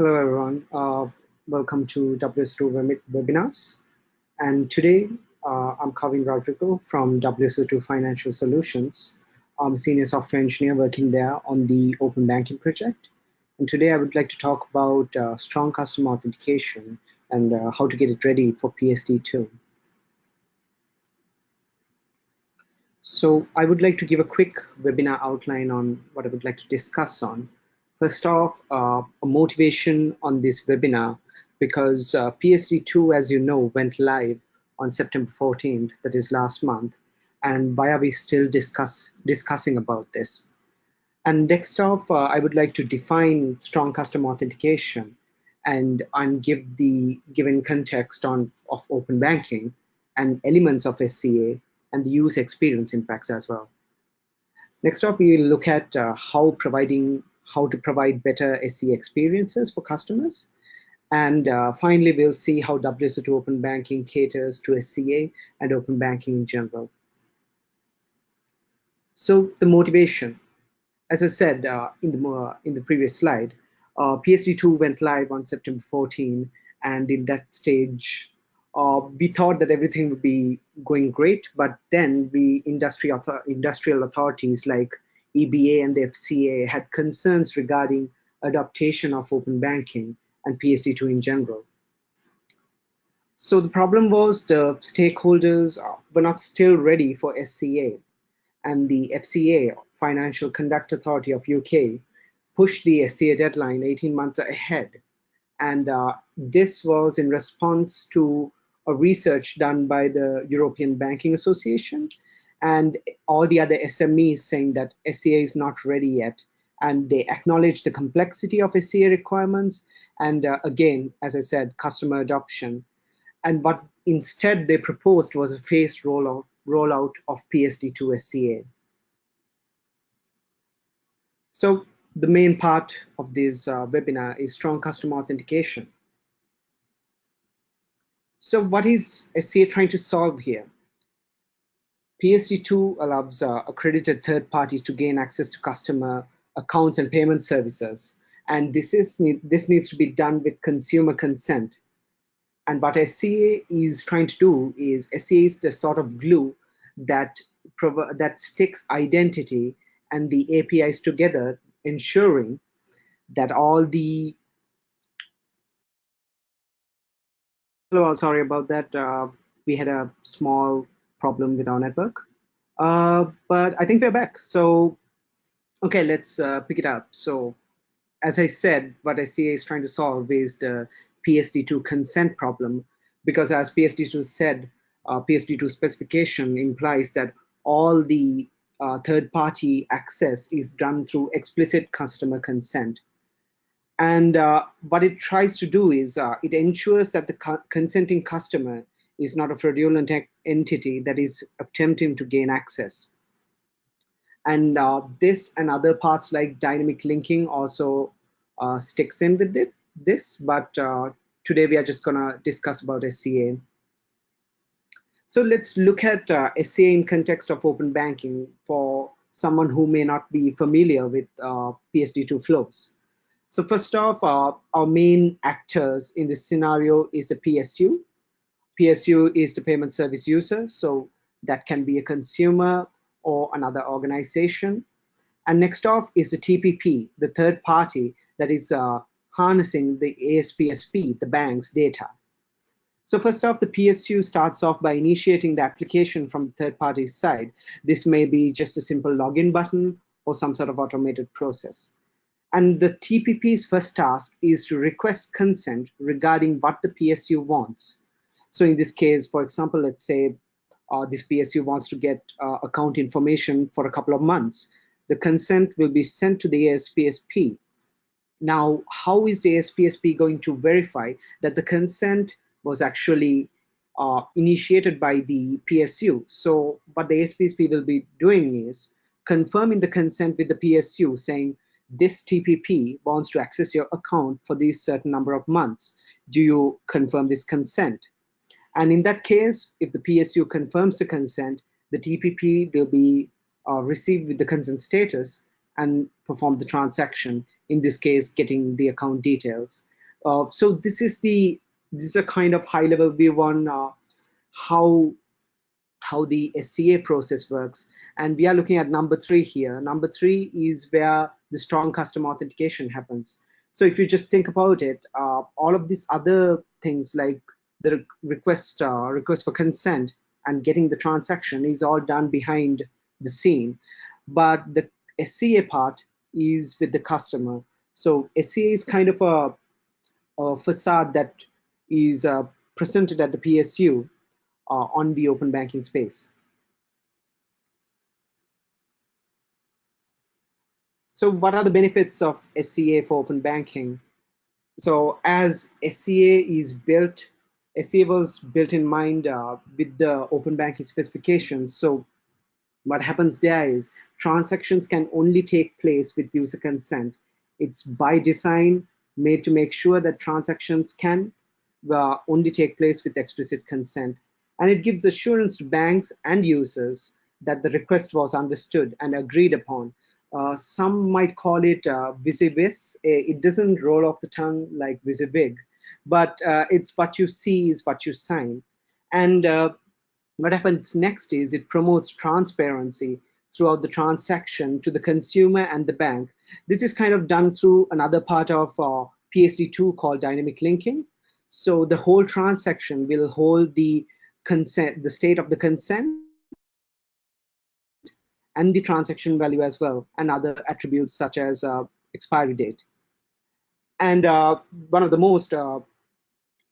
Hello, everyone. Uh, welcome to WSO2 webinars. And today, uh, I'm Kavin Rodrigo from WSO2 Financial Solutions. I'm a senior software engineer working there on the open banking project. And today I would like to talk about uh, strong customer authentication and uh, how to get it ready for PSD2. So I would like to give a quick webinar outline on what I would like to discuss on. First off, uh, a motivation on this webinar because uh, PSD2, as you know, went live on September 14th, that is last month, and why are we still discuss, discussing about this? And next off, uh, I would like to define strong customer authentication and, and give the given context on of open banking and elements of SCA and the user experience impacts as well. Next up, we will look at uh, how providing how to provide better SE experiences for customers. And uh, finally, we'll see how WSO2 Open Banking caters to SCA and Open Banking in general. So the motivation, as I said uh, in, the, uh, in the previous slide, uh, PSD2 went live on September 14, and in that stage, uh, we thought that everything would be going great, but then the industry author industrial authorities like EBA and the FCA had concerns regarding adaptation of open banking and PSD2 in general. So the problem was the stakeholders were not still ready for SCA and the FCA, Financial Conduct Authority of UK, pushed the SCA deadline 18 months ahead. And uh, this was in response to a research done by the European Banking Association and all the other SMEs saying that SCA is not ready yet. And they acknowledge the complexity of SCA requirements. And uh, again, as I said, customer adoption. And what instead they proposed was a phased rollout, rollout of PSD2 SCA. So the main part of this uh, webinar is strong customer authentication. So what is SCA trying to solve here? PSD2 allows uh, accredited third parties to gain access to customer accounts and payment services. And this, is, this needs to be done with consumer consent. And what SCA is trying to do is SCA is the sort of glue that, that sticks identity and the APIs together, ensuring that all the Hello, sorry about that. Uh, we had a small problem with our network. Uh, but I think we're back. So, okay, let's uh, pick it up. So, as I said, what SCA is trying to solve is the PSD2 consent problem, because as PSD2 said, uh, PSD2 specification implies that all the uh, third-party access is done through explicit customer consent. And uh, what it tries to do is uh, it ensures that the co consenting customer is not a fraudulent entity that is attempting to gain access. And uh, this and other parts like dynamic linking also uh, sticks in with it, this, but uh, today we are just gonna discuss about SCA. So let's look at uh, SCA in context of open banking for someone who may not be familiar with uh, PSD2 flows. So first off, uh, our main actors in this scenario is the PSU, PSU is the payment service user, so that can be a consumer or another organization. And next off is the TPP, the third party that is uh, harnessing the ASPSP, the bank's data. So first off, the PSU starts off by initiating the application from the third party's side. This may be just a simple login button or some sort of automated process. And the TPP's first task is to request consent regarding what the PSU wants. So in this case, for example, let's say uh, this PSU wants to get uh, account information for a couple of months. The consent will be sent to the ASPSP. Now, how is the ASPSP going to verify that the consent was actually uh, initiated by the PSU? So what the ASPSP will be doing is confirming the consent with the PSU saying, this TPP wants to access your account for these certain number of months. Do you confirm this consent? And in that case, if the PSU confirms the consent, the TPP will be uh, received with the consent status and perform the transaction, in this case, getting the account details. Uh, so this is the this is a kind of high level view on uh, how how the SCA process works. And we are looking at number three here. Number three is where the strong customer authentication happens. So if you just think about it, uh, all of these other things like the request uh, request for consent and getting the transaction is all done behind the scene. But the SCA part is with the customer. So SCA is kind of a, a facade that is uh, presented at the PSU uh, on the open banking space. So what are the benefits of SCA for open banking? So as SCA is built, SCA was built in mind uh, with the open banking specifications. So what happens there is transactions can only take place with user consent. It's by design made to make sure that transactions can uh, only take place with explicit consent and it gives assurance to banks and users that the request was understood and agreed upon. Uh, some might call it uh, WYSIWYS. It doesn't roll off the tongue like WYSIWYG, but uh, it's what you see is what you sign. And uh, what happens next is it promotes transparency throughout the transaction to the consumer and the bank. This is kind of done through another part of uh, PSD2 called dynamic linking. So the whole transaction will hold the consent, the state of the consent and the transaction value as well, and other attributes such as uh, expiry date. And uh, one of the most uh,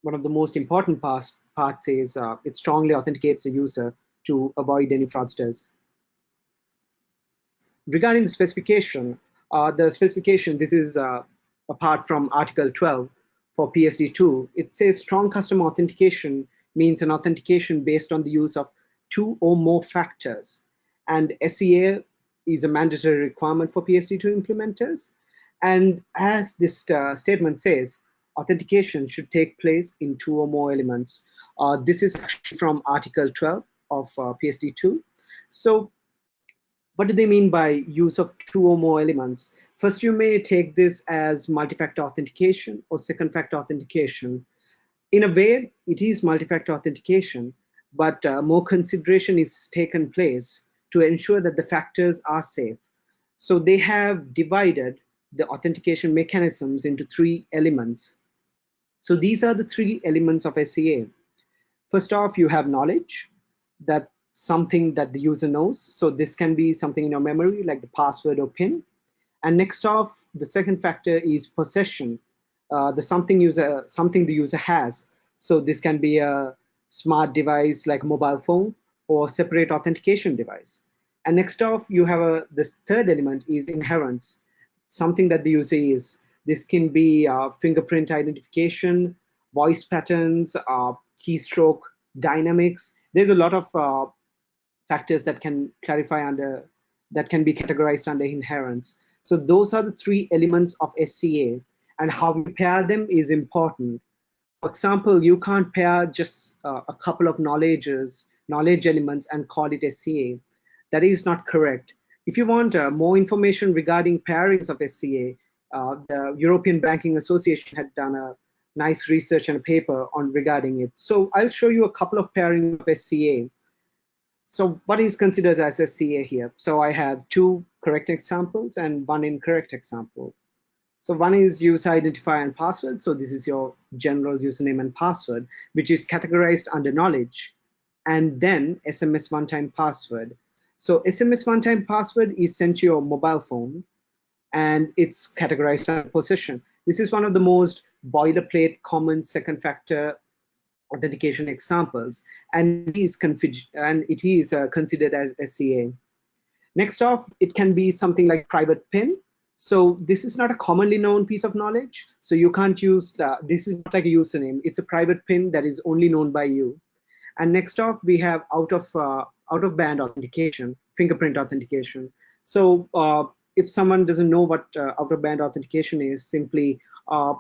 one of the most important parts, parts is uh, it strongly authenticates the user to avoid any fraudsters. Regarding the specification, the specification, this is apart from Article 12 for PSD2, it says strong customer authentication means an authentication based on the use of two or more factors. And SCA is a mandatory requirement for PSD2 implementers. And as this uh, statement says, authentication should take place in two or more elements. Uh, this is from Article 12 of uh, PSD2. So what do they mean by use of two or more elements? First, you may take this as multi-factor authentication or second factor authentication in a way, it is multi-factor authentication, but uh, more consideration is taken place to ensure that the factors are safe. So they have divided the authentication mechanisms into three elements. So these are the three elements of SCA. First off, you have knowledge, that something that the user knows. So this can be something in your memory, like the password or PIN. And next off, the second factor is possession, uh, the something user something the user has. So this can be a smart device like mobile phone or separate authentication device. And next off, you have a this third element is inherence, something that the user is. This can be uh, fingerprint identification, voice patterns, uh, keystroke dynamics. There's a lot of uh, factors that can clarify under that can be categorized under inherence. So those are the three elements of SCA and how we pair them is important. For example, you can't pair just uh, a couple of knowledges, knowledge elements and call it SCA. That is not correct. If you want uh, more information regarding pairings of SCA, uh, the European Banking Association had done a nice research and a paper on regarding it. So I'll show you a couple of pairings of SCA. So what is considered as SCA here? So I have two correct examples and one incorrect example. So one is user identifier and password. So this is your general username and password, which is categorized under knowledge. And then SMS one-time password. So SMS one-time password is sent to your mobile phone and it's categorized under possession. This is one of the most boilerplate common second factor authentication examples and it is, and it is uh, considered as SCA. Next off, it can be something like private PIN so this is not a commonly known piece of knowledge. So you can't use, this is like a username. It's a private pin that is only known by you. And next off, we have out of, uh, out of band authentication, fingerprint authentication. So uh, if someone doesn't know what uh, out of band authentication is, simply uh,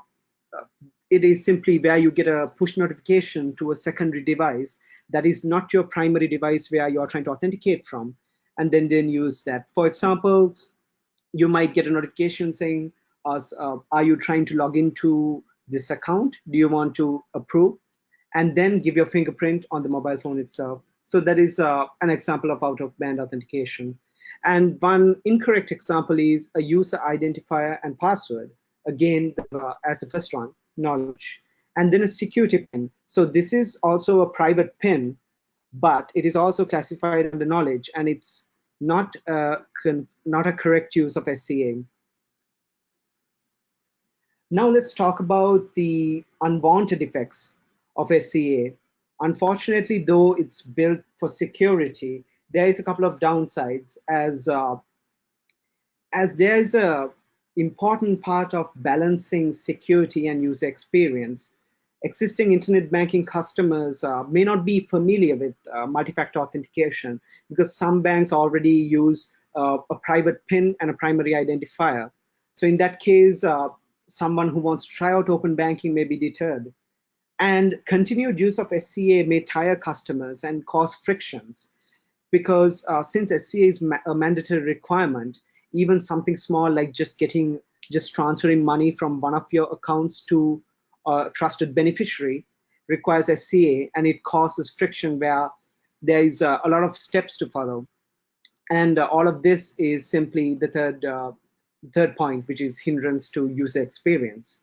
it is simply where you get a push notification to a secondary device that is not your primary device where you are trying to authenticate from, and then then use that. For example, you might get a notification saying, uh, are you trying to log into this account? Do you want to approve? And then give your fingerprint on the mobile phone itself. So that is uh, an example of out-of-band authentication. And one incorrect example is a user identifier and password. Again, uh, as the first one, knowledge. And then a security pin. So this is also a private pin, but it is also classified under knowledge, and it's not a, not a correct use of SCA. Now let's talk about the unwanted effects of SCA. Unfortunately, though it's built for security, there is a couple of downsides as uh, as there is a important part of balancing security and user experience. Existing internet banking customers uh, may not be familiar with uh, multi-factor authentication because some banks already use uh, a private PIN and a primary identifier. So in that case, uh, someone who wants to try out open banking may be deterred. And continued use of SCA may tire customers and cause frictions because uh, since SCA is ma a mandatory requirement, even something small like just getting, just transferring money from one of your accounts to a trusted beneficiary requires SCA and it causes friction where there is uh, a lot of steps to follow. And uh, all of this is simply the third, uh, third point, which is hindrance to user experience.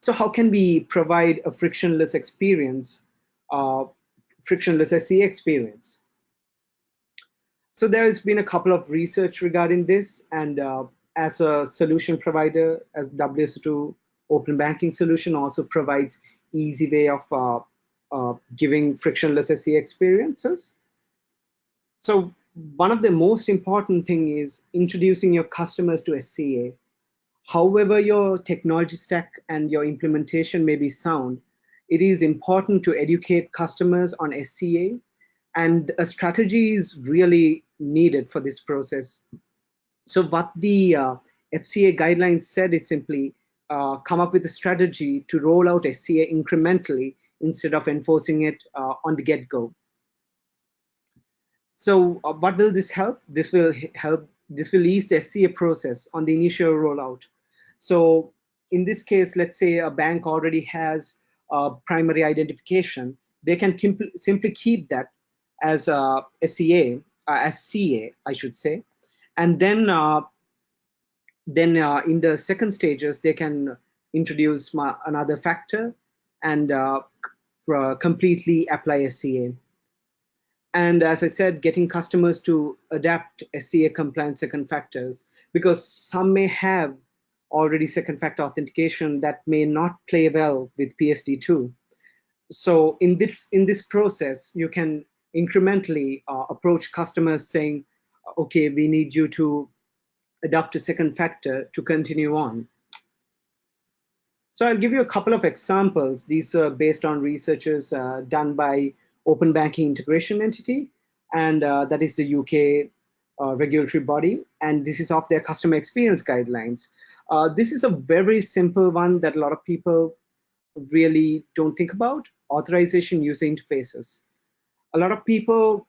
So how can we provide a frictionless experience, uh, frictionless SCA experience? So there's been a couple of research regarding this, and uh, as a solution provider, as WSO2 Open Banking Solution also provides easy way of uh, uh, giving frictionless SCA experiences. So one of the most important thing is introducing your customers to SCA. However your technology stack and your implementation may be sound, it is important to educate customers on SCA and a strategy is really needed for this process. So what the uh, FCA guidelines said is simply uh, come up with a strategy to roll out SCA incrementally instead of enforcing it uh, on the get-go. So uh, what will this help? This will help, this will ease the SCA process on the initial rollout. So in this case, let's say a bank already has a primary identification. They can simply keep that as a SCA, uh, as CA, I should say. And then, uh, then uh, in the second stages, they can introduce another factor and completely apply SCA. And as I said, getting customers to adapt SCA compliant second factors, because some may have already second factor authentication that may not play well with PSD2. So in this, in this process, you can incrementally uh, approach customers saying, okay, we need you to adopt a second factor to continue on. So I'll give you a couple of examples. These are based on researches uh, done by Open Banking Integration Entity, and uh, that is the UK uh, regulatory body, and this is of their customer experience guidelines. Uh, this is a very simple one that a lot of people really don't think about, authorization user interfaces a lot of people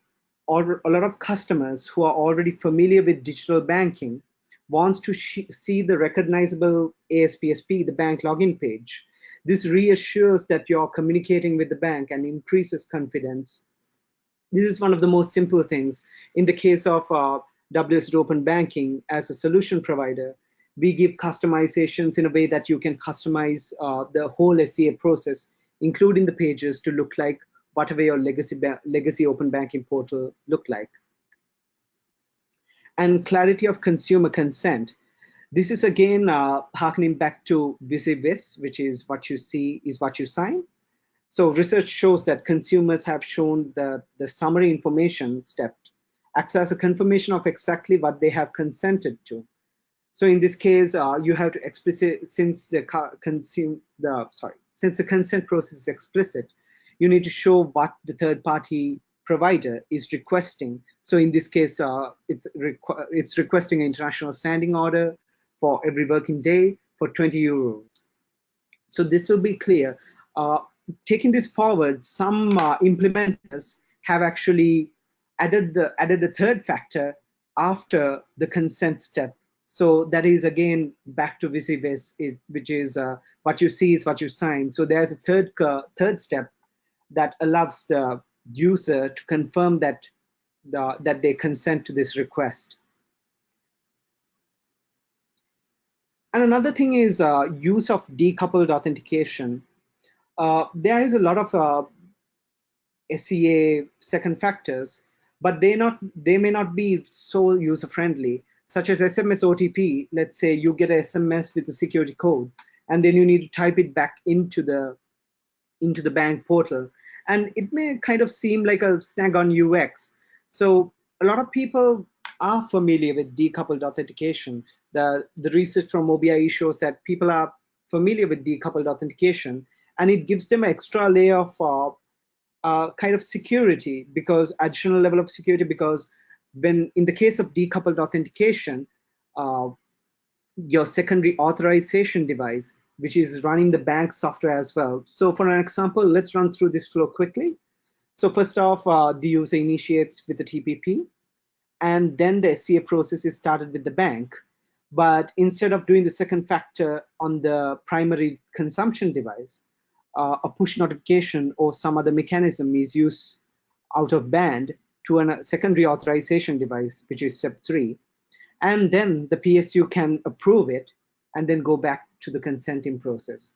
or a lot of customers who are already familiar with digital banking wants to see the recognizable ASPSP, the bank login page. This reassures that you're communicating with the bank and increases confidence. This is one of the most simple things. In the case of uh, WS Open Banking as a solution provider, we give customizations in a way that you can customize uh, the whole SCA process, including the pages to look like whatever your legacy, legacy open banking portal look like. And clarity of consumer consent. This is again uh, harkening back to WYSIWYS, which is what you see is what you sign. So research shows that consumers have shown the, the summary information step acts as a confirmation of exactly what they have consented to. So in this case, uh, you have to explicit since the consume the sorry since the consent process is explicit, you need to show what the third party provider is requesting. So in this case, uh, it's, requ it's requesting an international standing order for every working day for 20 euros. So this will be clear. Uh, taking this forward, some uh, implementers have actually added the added the third factor after the consent step. So that is again back to WYSIWYS, which is uh, what you see is what you sign. So there's a third third step that allows the user to confirm that the, that they consent to this request. And another thing is uh, use of decoupled authentication. Uh, there is a lot of uh, SCA second factors, but they not they may not be so user friendly such as SMS OTP, let's say you get a SMS with a security code, and then you need to type it back into the into the bank portal. And it may kind of seem like a snag on UX. So a lot of people are familiar with decoupled authentication. The, the research from OBIE shows that people are familiar with decoupled authentication, and it gives them an extra layer of uh, uh, kind of security because additional level of security because when in the case of decoupled authentication, uh, your secondary authorization device, which is running the bank software as well. So for an example, let's run through this flow quickly. So first off, uh, the user initiates with the TPP, and then the SCA process is started with the bank. But instead of doing the second factor on the primary consumption device, uh, a push notification or some other mechanism is used out of band to a secondary authorization device, which is step three. And then the PSU can approve it and then go back to the consenting process.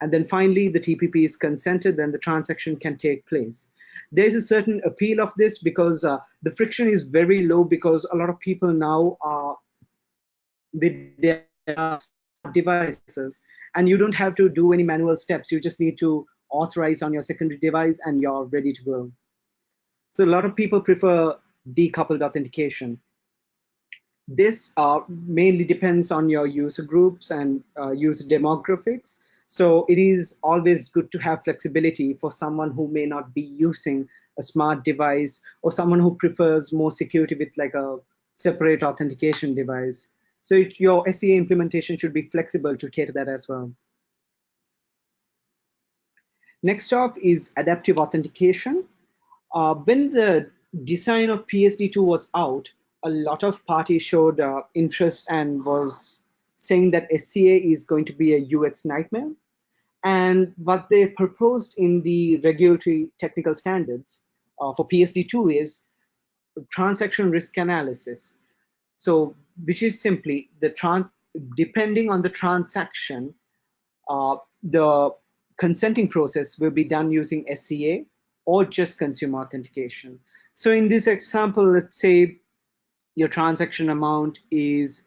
And then finally, the TPP is consented, then the transaction can take place. There's a certain appeal of this because uh, the friction is very low because a lot of people now are with their devices and you don't have to do any manual steps. You just need to authorize on your secondary device and you're ready to go. So a lot of people prefer decoupled authentication. This uh, mainly depends on your user groups and uh, user demographics. So it is always good to have flexibility for someone who may not be using a smart device or someone who prefers more security with like a separate authentication device. So it, your SCA implementation should be flexible to cater that as well. Next up is adaptive authentication. Uh, when the design of PSD2 was out, a lot of parties showed uh, interest and was saying that SCA is going to be a UX nightmare. And what they proposed in the regulatory technical standards uh, for PSD2 is transaction risk analysis. So, which is simply the trans, depending on the transaction, uh, the consenting process will be done using SCA or just consumer authentication. So in this example, let's say your transaction amount is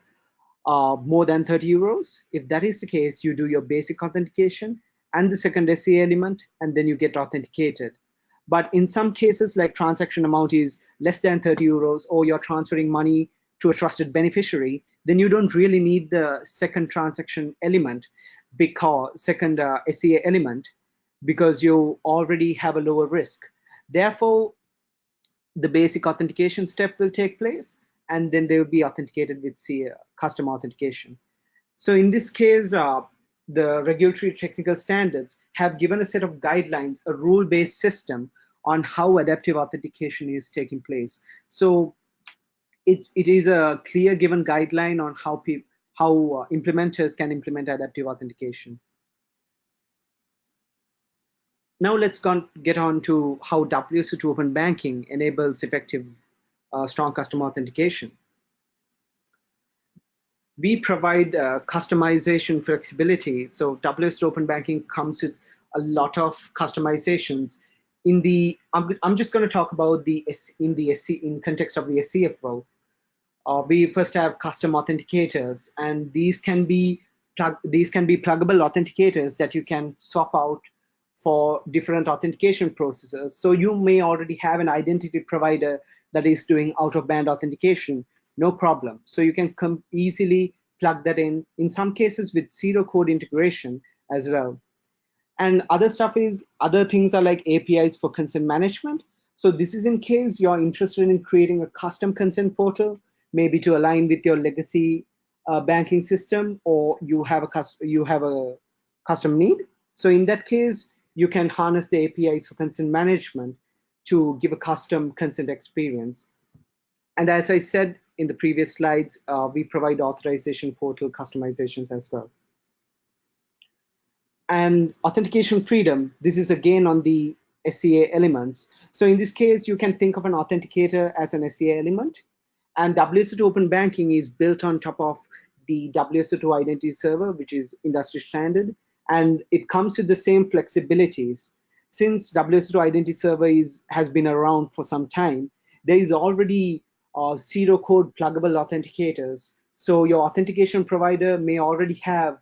uh, more than 30 euros. If that is the case, you do your basic authentication and the second SCA element, and then you get authenticated. But in some cases, like transaction amount is less than 30 euros, or you're transferring money to a trusted beneficiary, then you don't really need the second transaction element because second uh, SCA element because you already have a lower risk. Therefore, the basic authentication step will take place, and then they will be authenticated with custom authentication. So in this case, uh, the regulatory technical standards have given a set of guidelines, a rule-based system on how adaptive authentication is taking place. So it's, it is a clear given guideline on how, how uh, implementers can implement adaptive authentication. Now let's get on to how WSO2 Open Banking enables effective uh, strong customer authentication. We provide uh, customization flexibility. So WSO2 Open Banking comes with a lot of customizations. In the, I'm, I'm just going to talk about the in the SC, in context of the SCFO. Uh, we first have custom authenticators, and these can be these can be pluggable authenticators that you can swap out for different authentication processes. So you may already have an identity provider that is doing out of band authentication, no problem. So you can come easily plug that in, in some cases with zero code integration as well. And other stuff is, other things are like APIs for consent management. So this is in case you're interested in creating a custom consent portal, maybe to align with your legacy uh, banking system, or you have a you have a custom need. So in that case, you can harness the APIs for consent management to give a custom consent experience. And as I said in the previous slides, uh, we provide authorization portal customizations as well. And authentication freedom, this is again on the SCA elements. So in this case, you can think of an authenticator as an SCA element. And WSO2 Open Banking is built on top of the WSO2 identity server, which is industry standard. And it comes with the same flexibilities. Since WSO2 identity server is, has been around for some time, there is already uh, zero code pluggable authenticators. So your authentication provider may already have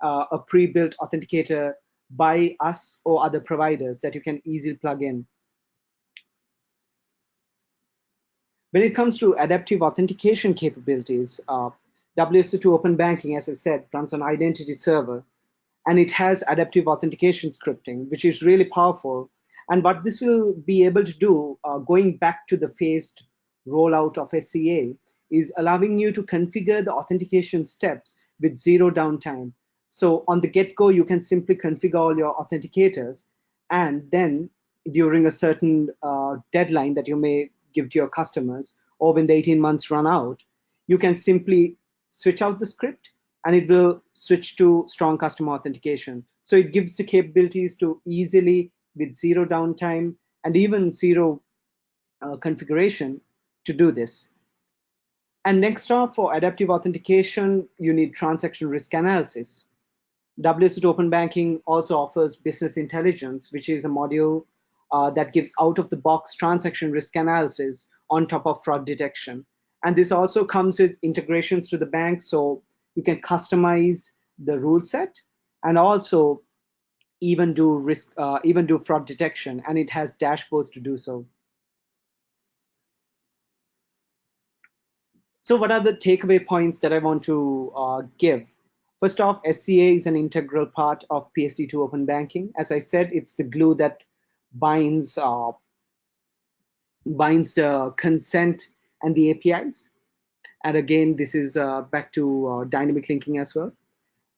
uh, a pre-built authenticator by us or other providers that you can easily plug in. When it comes to adaptive authentication capabilities, uh, WSO2 Open Banking, as I said, runs on identity server, and it has adaptive authentication scripting, which is really powerful. And what this will be able to do, uh, going back to the phased rollout of SCA, is allowing you to configure the authentication steps with zero downtime. So on the get-go, you can simply configure all your authenticators, and then during a certain uh, deadline that you may give to your customers, or when the 18 months run out, you can simply switch out the script and it will switch to strong customer authentication. So it gives the capabilities to easily, with zero downtime and even zero uh, configuration, to do this. And next off, for adaptive authentication, you need transaction risk analysis. WSO2 Open Banking also offers business intelligence, which is a module uh, that gives out-of-the-box transaction risk analysis on top of fraud detection. And this also comes with integrations to the bank, so you can customize the rule set and also even do risk, uh, even do fraud detection, and it has dashboards to do so. So what are the takeaway points that I want to uh, give? First off, SCA is an integral part of PSD2 Open Banking. As I said, it's the glue that binds uh, binds the consent and the APIs. And again, this is uh, back to uh, dynamic linking as well.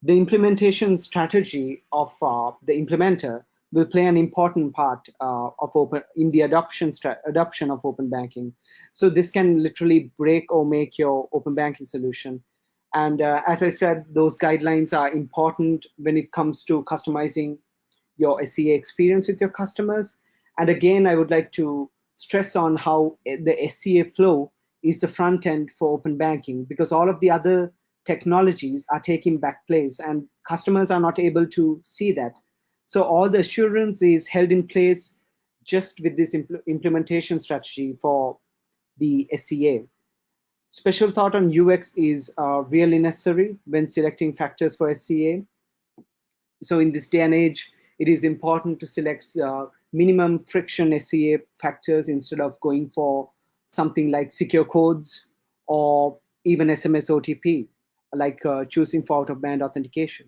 The implementation strategy of uh, the implementer will play an important part uh, of open in the adoption adoption of open banking. So this can literally break or make your open banking solution. And as I said, those guidelines are important when it comes to customizing your SCA experience with your customers. And again, I would like to stress on how the SCA flow is the front end for open banking because all of the other technologies are taking back place and customers are not able to see that. So all the assurance is held in place just with this impl implementation strategy for the SCA. Special thought on UX is uh, really necessary when selecting factors for SCA. So in this day and age, it is important to select uh, minimum friction SCA factors instead of going for something like secure codes or even SMS OTP, like uh, choosing for out-of-band authentication.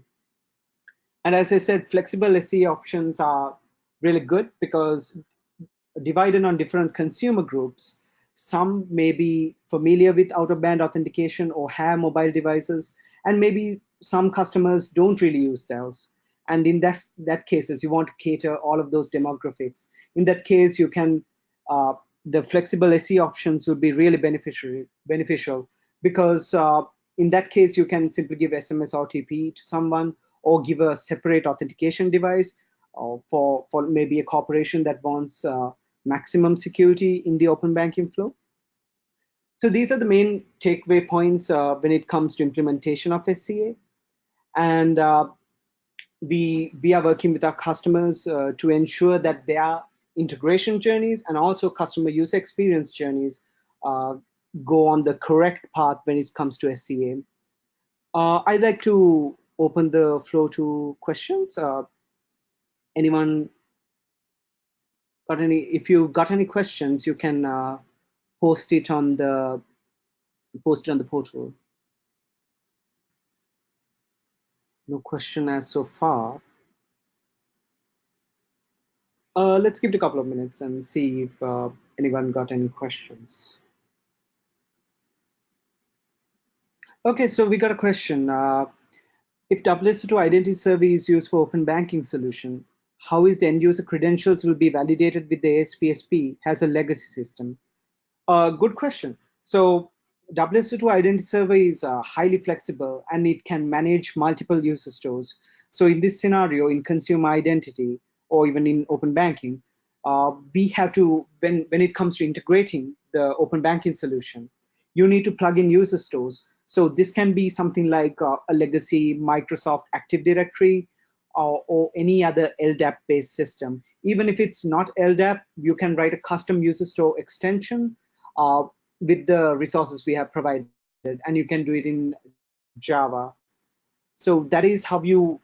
And as I said, flexible SE options are really good because divided on different consumer groups, some may be familiar with out-of-band authentication or have mobile devices, and maybe some customers don't really use those. And in that, that cases, you want to cater all of those demographics. In that case, you can, uh, the flexible SE options would be really beneficial, beneficial because uh, in that case, you can simply give SMS OTP to someone or give a separate authentication device uh, for, for maybe a corporation that wants uh, maximum security in the open banking flow. So these are the main takeaway points uh, when it comes to implementation of SCA. And uh, we, we are working with our customers uh, to ensure that their integration journeys and also customer user experience journeys uh, go on the correct path when it comes to SCA. Uh, I'd like to open the floor to questions. Uh, anyone got any, if you got any questions, you can uh, post it on the, post it on the portal. No question as so far. Uh, let's give it a couple of minutes and see if uh, anyone got any questions. Okay, so we got a question. Uh, if WSO2 identity server is used for open banking solution, how is the end user credentials will be validated with the ASPSP has a legacy system? Uh, good question. So WSO2 Identity Server is uh, highly flexible and it can manage multiple user stores. So in this scenario, in consumer identity or even in open banking, uh, we have to, when, when it comes to integrating the open banking solution, you need to plug in user stores. So this can be something like uh, a legacy Microsoft Active Directory or, or any other LDAP-based system. Even if it's not LDAP, you can write a custom user store extension uh, with the resources we have provided, and you can do it in Java. So that is how you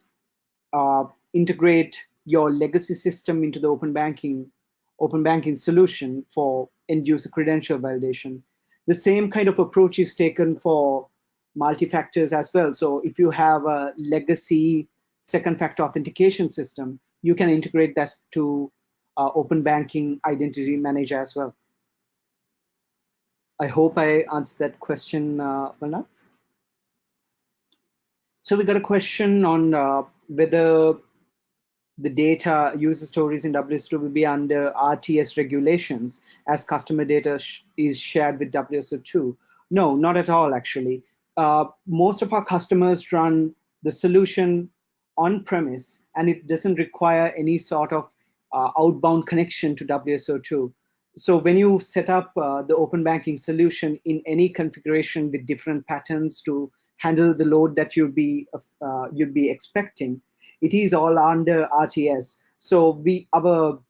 uh, integrate your legacy system into the open banking open banking solution for end user credential validation. The same kind of approach is taken for multi-factors as well. So if you have a legacy second factor authentication system, you can integrate that to uh, open banking identity manager as well. I hope I answered that question uh, enough. So we got a question on uh, whether the data user stores in WSO2 will be under RTS regulations as customer data sh is shared with WSO2. No, not at all, actually. Uh, most of our customers run the solution on premise and it doesn't require any sort of uh, outbound connection to WSO2. So when you set up uh, the open banking solution in any configuration with different patterns to handle the load that you'd be uh, you'd be expecting, it is all under RTS. So we our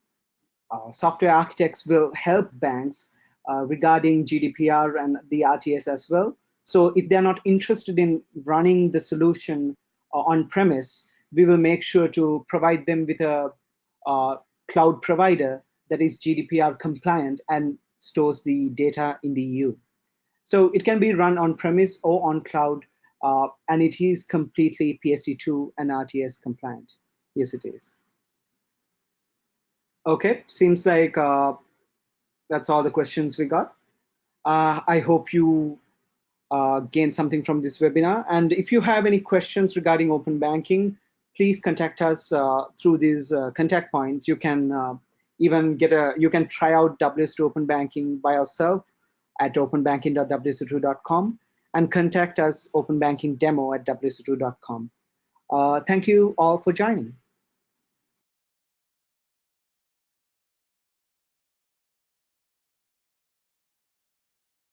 uh, software architects will help banks uh, regarding GDPR and the RTS as well. So if they're not interested in running the solution uh, on premise, we will make sure to provide them with a uh, cloud provider that is GDPR compliant and stores the data in the EU. So it can be run on premise or on cloud, uh, and it is completely PSD2 and RTS compliant. Yes, it is. Okay, seems like uh, that's all the questions we got. Uh, I hope you uh, gained something from this webinar. And if you have any questions regarding open banking, please contact us uh, through these uh, contact points. You can uh, even get a, you can try out WSO2 Open Banking by yourself at openbanking.wso2.com and contact us open banking demo at wso2.com. Uh, thank you all for joining.